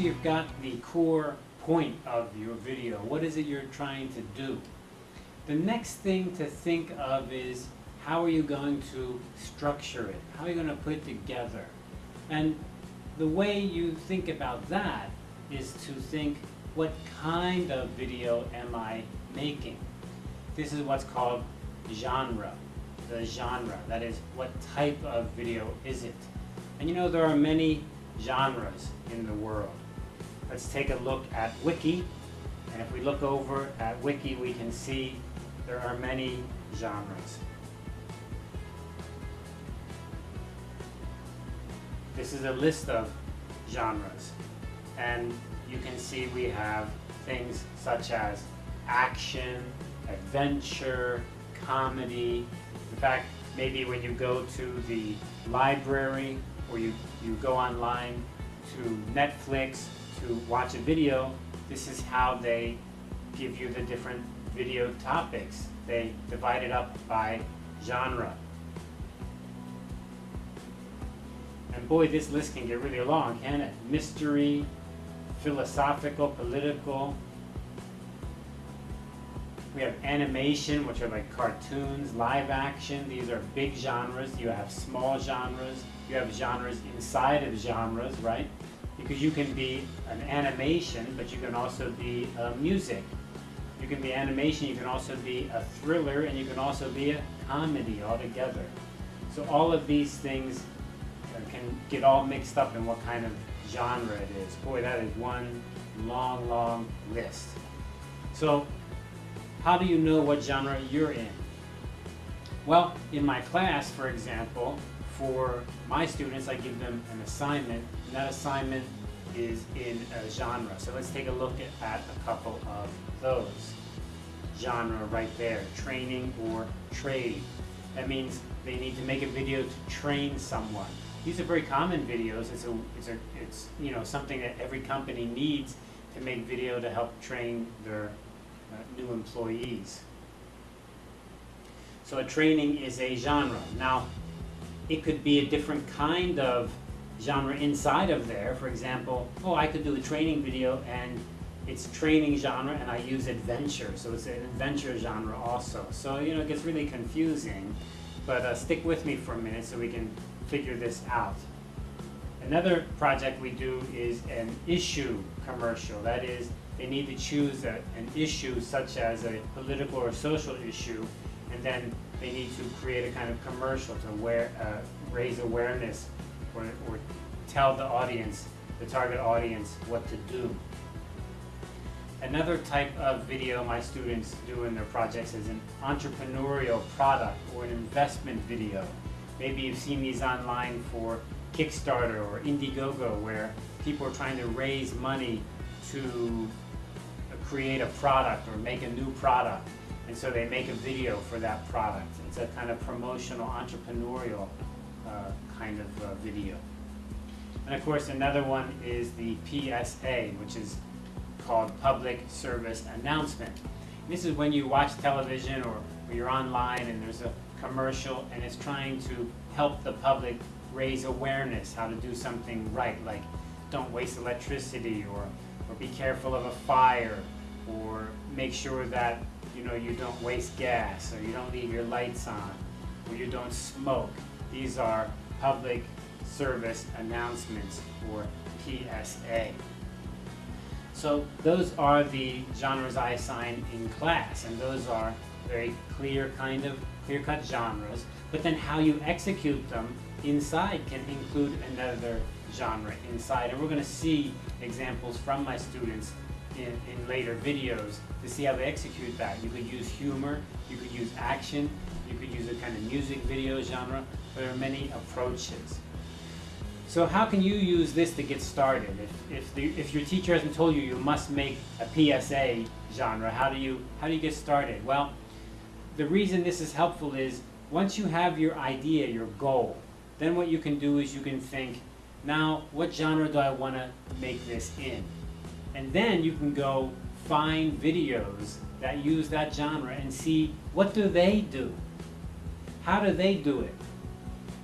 you've got the core point of your video, what is it you're trying to do? The next thing to think of is how are you going to structure it? How are you going to put it together? And the way you think about that is to think, what kind of video am I making? This is what's called genre, the genre. That is, what type of video is it? And you know, there are many genres in the world. Let's take a look at Wiki. And if we look over at Wiki, we can see there are many genres. This is a list of genres. And you can see we have things such as action, adventure, comedy. In fact, maybe when you go to the library or you, you go online to Netflix to watch a video, this is how they give you the different video topics. They divide it up by genre. And boy, this list can get really long, can it? Mystery, philosophical, political. We have animation, which are like cartoons, live action. These are big genres. You have small genres. You have genres inside of genres, right? Because you can be an animation, but you can also be a music. You can be animation, you can also be a thriller, and you can also be a comedy altogether. So all of these things uh, can get all mixed up in what kind of genre it is. Boy, that is one long, long list. So how do you know what genre you're in? Well, in my class, for example, for my students, I give them an assignment, and that assignment is in a genre. So let's take a look at, a couple of those. Genre right there, training or trade. That means they need to make a video to train someone. These are very common videos. It's a, it's a, it's you know something that every company needs to make video to help train their uh, new employees. So a training is a genre. Now, it could be a different kind of genre inside of there. For example, oh, I could do a training video and it's training genre and I use adventure. So it's an adventure genre also. So, you know, it gets really confusing. But uh, stick with me for a minute so we can figure this out. Another project we do is an issue commercial. That is, they need to choose a, an issue such as a political or social issue, and then they need to create a kind of commercial to wear, uh, raise awareness or, or tell the audience, the target audience, what to do. Another type of video my students do in their projects is an entrepreneurial product or an investment video. Maybe you've seen these online for Kickstarter or Indiegogo where people are trying to raise money to create a product or make a new product. And so they make a video for that product. It's a kind of promotional, entrepreneurial uh, kind of uh, video. And of course, another one is the PSA, which is called Public Service Announcement. This is when you watch television or, or you're online and there's a commercial and it's trying to help the public raise awareness how to do something right, like don't waste electricity or, or be careful of a fire or make sure that you know you don't waste gas or you don't leave your lights on or you don't smoke. These are public service announcements or PSA. So those are the genres I assign in class and those are very clear kind of clear-cut genres, but then how you execute them inside can include another genre inside. And we're going to see examples from my students in, in later videos to see how they execute that. You could use humor, you could use action, you could use a kind of music video genre. There are many approaches. So how can you use this to get started? If, if, the, if your teacher hasn't told you you must make a PSA genre, how do you, how do you get started? Well, the reason this is helpful is once you have your idea, your goal, then what you can do is you can think, now what genre do I want to make this in? And then you can go find videos that use that genre and see what do they do? How do they do it?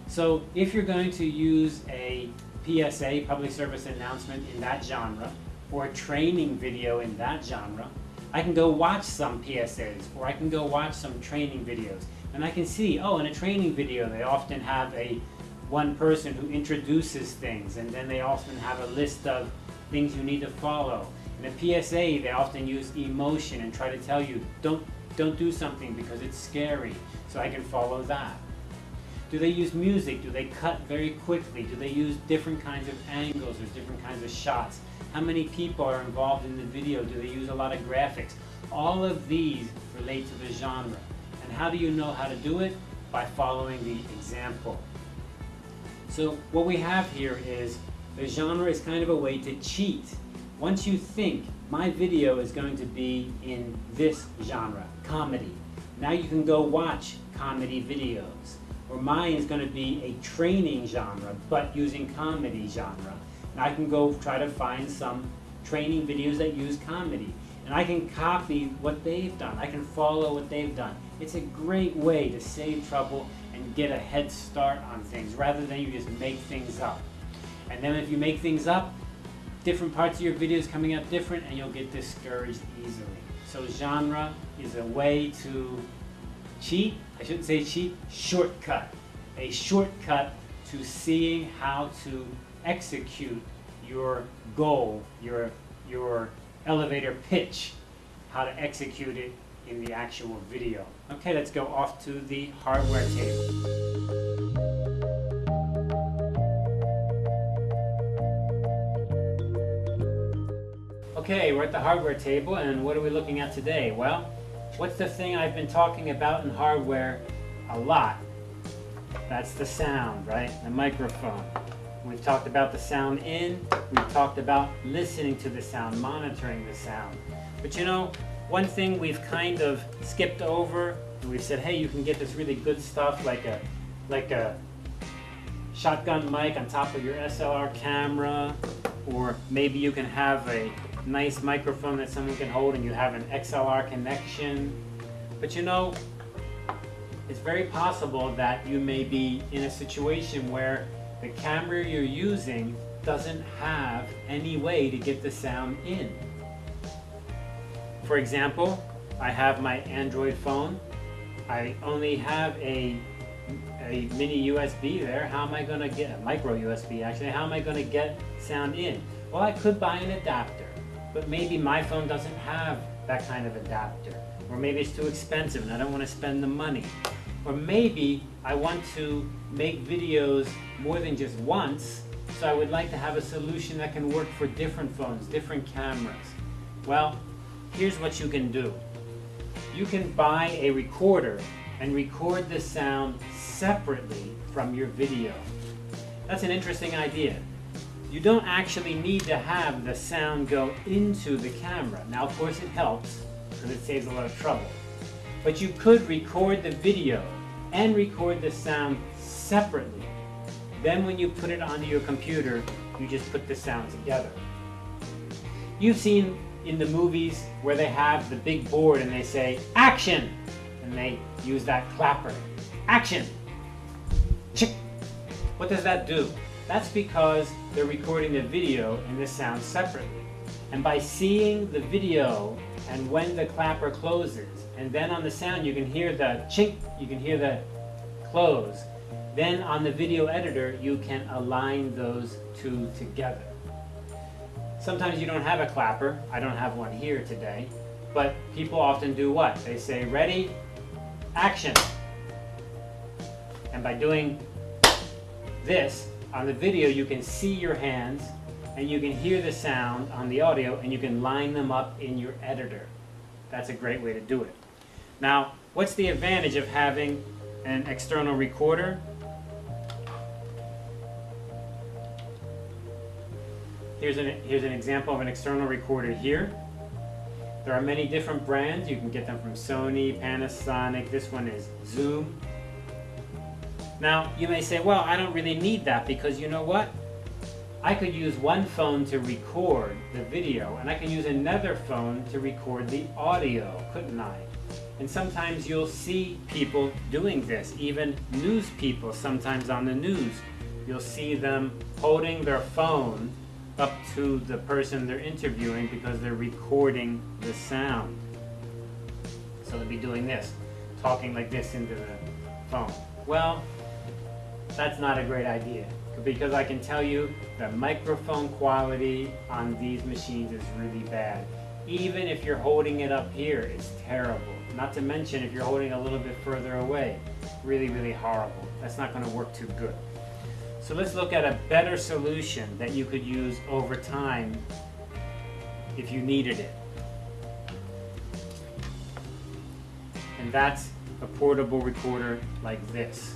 So if you're going to use a PSA, public service announcement in that genre, or a training video in that genre, I can go watch some PSAs, or I can go watch some training videos. And I can see, oh, in a training video, they often have a one person who introduces things, and then they often have a list of things you need to follow. In a PSA, they often use emotion and try to tell you, don't, don't do something because it's scary, so I can follow that. Do they use music? Do they cut very quickly? Do they use different kinds of angles or different kinds of shots? How many people are involved in the video? Do they use a lot of graphics? All of these relate to the genre. And how do you know how to do it? By following the example. So what we have here is the genre is kind of a way to cheat. Once you think my video is going to be in this genre, comedy, now you can go watch comedy videos or mine is going to be a training genre, but using comedy genre. And I can go try to find some training videos that use comedy. And I can copy what they've done. I can follow what they've done. It's a great way to save trouble and get a head start on things rather than you just make things up. And then if you make things up, different parts of your videos coming up different and you'll get discouraged easily. So genre is a way to cheat, I shouldn't say cheat, shortcut. A shortcut to seeing how to execute your goal, your, your elevator pitch, how to execute it in the actual video. Okay, let's go off to the hardware table. Okay, we're at the hardware table and what are we looking at today? Well, What's the thing I've been talking about in hardware a lot? That's the sound, right? The microphone. We've talked about the sound in, we've talked about listening to the sound, monitoring the sound. But you know, one thing we've kind of skipped over, and we've said, hey, you can get this really good stuff like a, like a shotgun mic on top of your SLR camera, or maybe you can have a nice microphone that someone can hold and you have an XLR connection. But you know, it's very possible that you may be in a situation where the camera you're using doesn't have any way to get the sound in. For example, I have my Android phone. I only have a, a mini USB there. How am I going to get, a micro USB actually, how am I going to get sound in? Well, I could buy an adapter but maybe my phone doesn't have that kind of adapter. Or maybe it's too expensive and I don't want to spend the money. Or maybe I want to make videos more than just once, so I would like to have a solution that can work for different phones, different cameras. Well, here's what you can do. You can buy a recorder and record the sound separately from your video. That's an interesting idea you don't actually need to have the sound go into the camera. Now, of course, it helps because it saves a lot of trouble. But you could record the video and record the sound separately. Then when you put it onto your computer, you just put the sound together. You've seen in the movies where they have the big board and they say, action! And they use that clapper. Action! Chick! What does that do? That's because they're recording the video and the sound separately. And by seeing the video and when the clapper closes, and then on the sound you can hear the chink, you can hear the close. Then on the video editor, you can align those two together. Sometimes you don't have a clapper. I don't have one here today. But people often do what? They say, ready, action. And by doing this, on the video you can see your hands and you can hear the sound on the audio and you can line them up in your editor. That's a great way to do it. Now, what's the advantage of having an external recorder? Here's an, here's an example of an external recorder here. There are many different brands. You can get them from Sony, Panasonic. This one is Zoom. Now, you may say, well, I don't really need that because you know what? I could use one phone to record the video and I can use another phone to record the audio, couldn't I? And sometimes you'll see people doing this, even news people sometimes on the news you'll see them holding their phone up to the person they're interviewing because they're recording the sound. So they'll be doing this, talking like this into the phone. Well, that's not a great idea because I can tell you the microphone quality on these machines is really bad. Even if you're holding it up here, it's terrible. Not to mention if you're holding a little bit further away, really, really horrible. That's not gonna work too good. So let's look at a better solution that you could use over time if you needed it. And that's a portable recorder like this.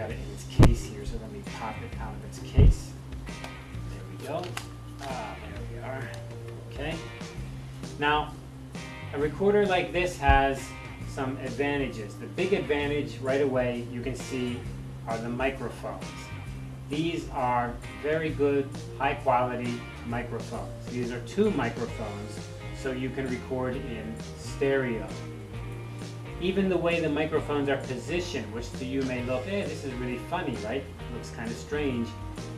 Got it in its case here, so let me pop it out of its case. There we go. Ah, there we are. Okay. Now, a recorder like this has some advantages. The big advantage right away you can see are the microphones. These are very good, high quality microphones. These are two microphones, so you can record in stereo. Even the way the microphones are positioned, which to you may look, hey, this is really funny, right? Looks kind of strange.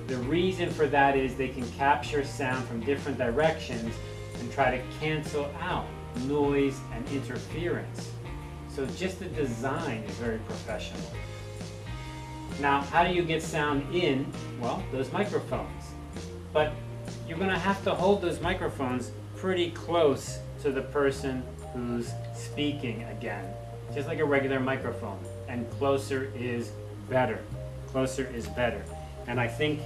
The reason for that is they can capture sound from different directions and try to cancel out noise and interference. So just the design is very professional. Now, how do you get sound in? Well, those microphones. But you're going to have to hold those microphones pretty close to the person who's speaking again, just like a regular microphone. And closer is better. Closer is better. And I think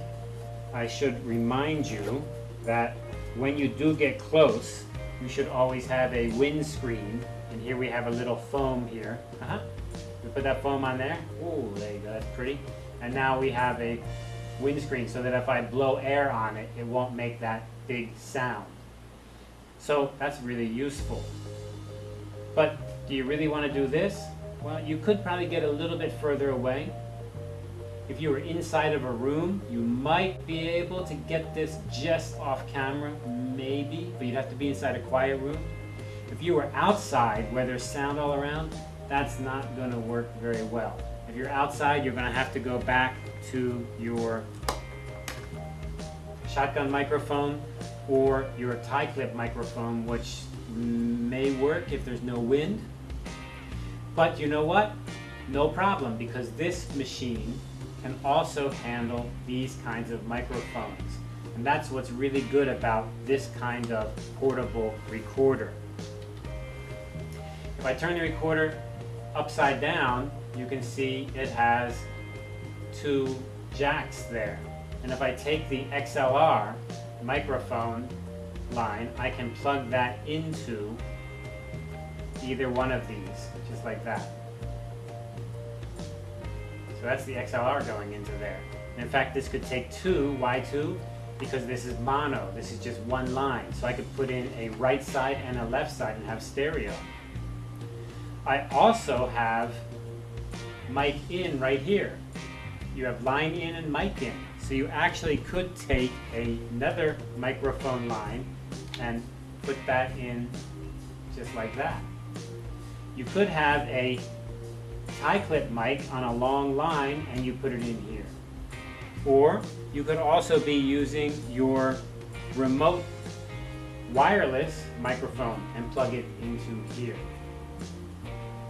I should remind you that when you do get close, you should always have a windscreen. And here we have a little foam here. Uh -huh. We put that foam on there. Ooh, there you go, that's pretty. And now we have a windscreen so that if I blow air on it, it won't make that big sound. So that's really useful. But do you really want to do this? Well, you could probably get a little bit further away. If you were inside of a room, you might be able to get this just off camera, maybe, but you'd have to be inside a quiet room. If you were outside where there's sound all around, that's not going to work very well. If you're outside, you're going to have to go back to your shotgun microphone or your tie clip microphone, which may work if there's no wind. But you know what? No problem, because this machine can also handle these kinds of microphones. And that's what's really good about this kind of portable recorder. If I turn the recorder upside down, you can see it has two jacks there. And if I take the XLR microphone line, I can plug that into either one of these, like that. So that's the XLR going into there. And in fact, this could take two, why two? Because this is mono, this is just one line. So I could put in a right side and a left side and have stereo. I also have mic in right here. You have line in and mic in. So you actually could take another microphone line and put that in just like that. You could have a tie clip mic on a long line and you put it in here. Or you could also be using your remote wireless microphone and plug it into here.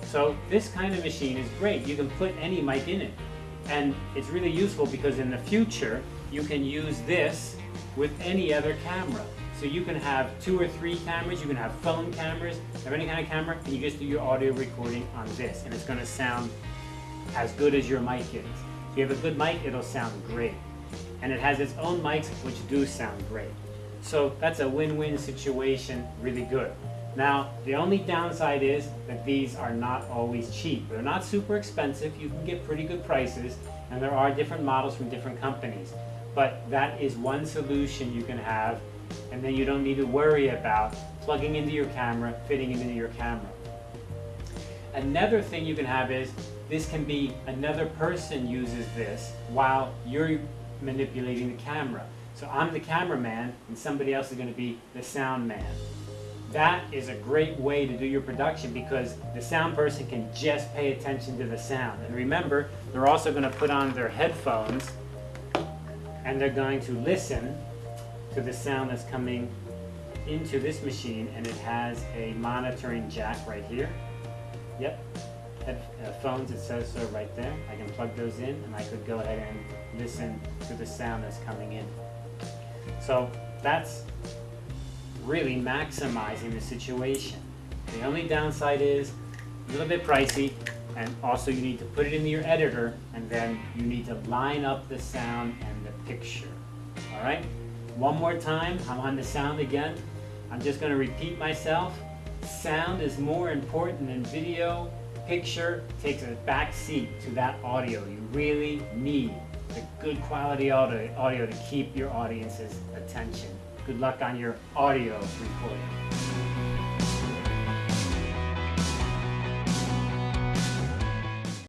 So this kind of machine is great. You can put any mic in it. And it's really useful because in the future, you can use this with any other camera. So you can have two or three cameras, you can have phone cameras, have any kind of camera, and you just do your audio recording on this. And it's gonna sound as good as your mic is. If you have a good mic, it'll sound great. And it has its own mics, which do sound great. So that's a win-win situation, really good. Now, the only downside is that these are not always cheap. They're not super expensive. You can get pretty good prices, and there are different models from different companies. But that is one solution you can have, and then you don't need to worry about plugging into your camera, fitting it into your camera. Another thing you can have is, this can be another person uses this while you're manipulating the camera. So I'm the cameraman, and somebody else is going to be the sound man that is a great way to do your production because the sound person can just pay attention to the sound. And remember, they're also going to put on their headphones and they're going to listen to the sound that's coming into this machine and it has a monitoring jack right here. Yep, headphones, uh, it says so right there. I can plug those in and I could go ahead and listen to the sound that's coming in. So that's really maximizing the situation. The only downside is a little bit pricey and also you need to put it into your editor and then you need to line up the sound and the picture. All right, one more time, I'm on the sound again. I'm just gonna repeat myself. Sound is more important than video. Picture takes a back seat to that audio. You really need the good quality audio, audio to keep your audience's attention. Good luck on your audio recording.